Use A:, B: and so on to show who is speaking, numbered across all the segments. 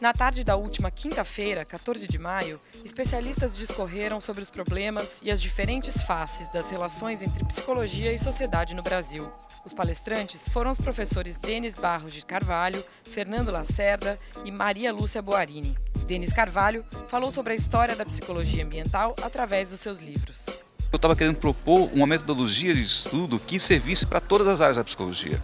A: Na tarde da última quinta-feira, 14 de maio, especialistas discorreram sobre os problemas e as diferentes faces das relações entre psicologia e sociedade no Brasil. Os palestrantes foram os professores Denis Barros de Carvalho, Fernando Lacerda e Maria Lúcia Boarini. Denis Carvalho falou sobre a história da psicologia ambiental através dos seus livros.
B: Eu estava querendo propor uma metodologia de estudo que servisse para todas as áreas da psicologia,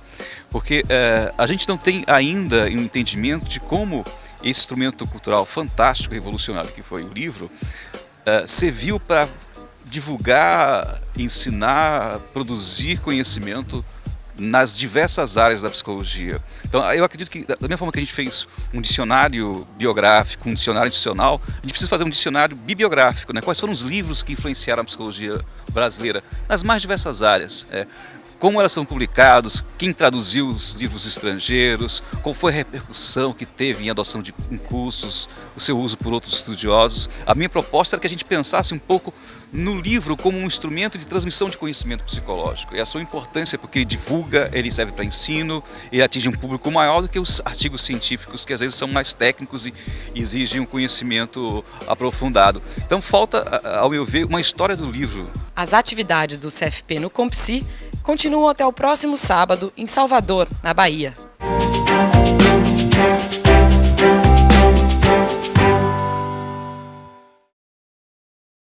B: porque é, a gente não tem ainda um entendimento de como esse instrumento cultural fantástico, revolucionário que foi o livro, é, serviu para divulgar, ensinar, produzir conhecimento nas diversas áreas da psicologia. Então, eu acredito que, da mesma forma que a gente fez um dicionário biográfico, um dicionário institucional, a gente precisa fazer um dicionário bibliográfico. Né? Quais foram os livros que influenciaram a psicologia brasileira nas mais diversas áreas? É, como elas são publicados, quem traduziu os livros estrangeiros, qual foi a repercussão que teve em adoção de em cursos, o seu uso por outros estudiosos. A minha proposta era que a gente pensasse um pouco no livro como um instrumento de transmissão de conhecimento psicológico e a sua importância porque ele divulga, ele serve para ensino, ele atinge um público maior do que os artigos científicos que às vezes são mais técnicos e exigem um conhecimento aprofundado. Então falta, ao meu ver, uma história do livro.
A: As atividades do CFP no Compsi continuam até o próximo sábado em Salvador, na Bahia.